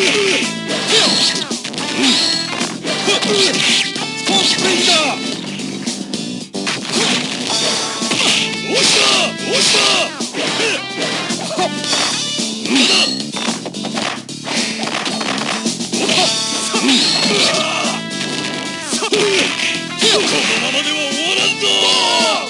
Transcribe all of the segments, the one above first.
このままでは終わらんぞ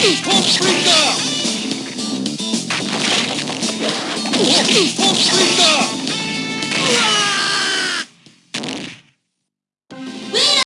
Freak out!